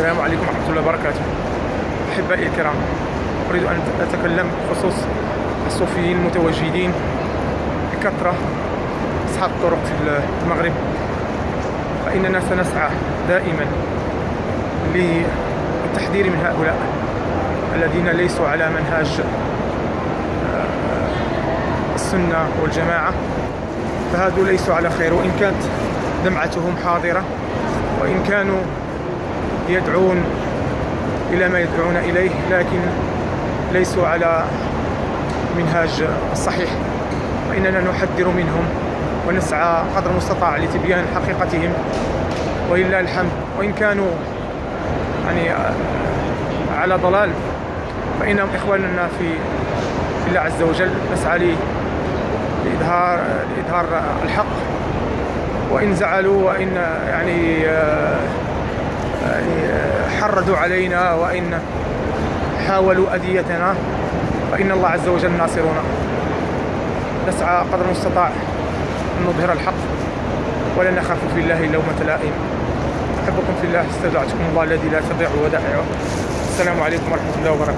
السلام عليكم ورحمة الله وبركاته. أحبائي الكرام أريد أن أتكلم بخصوص الصوفيين المتواجدين بكثرة أصحاب الطرق في المغرب. فإننا سنسعى دائما للتحذير من هؤلاء الذين ليسوا على منهاج آه، السنة والجماعة. فهذو ليسوا على خير وإن كانت دمعتهم حاضرة وإن كانوا يدعون إلى ما يدعون إليه لكن ليسوا على منهاج الصحيح وإننا نحذر منهم ونسعى قدر المستطاع لتبيان حقيقتهم. ولله الحمد. وإن كانوا يعني على ضلال فإنهم إخواننا في الله عز وجل نسعى لإظهار لإظهار الحق. وإن زعلوا وإن يعني حردوا علينا وإن حاولوا أذيتنا فإن الله عز وجل ناصرنا. نسعى قدر المستطاع أن نظهر الحق ولا نخاف في الله لومة لائم. أحبكم في الله استودعتكم الله الذي لا تضيع ودائعه. السلام عليكم ورحمة الله وبركاته.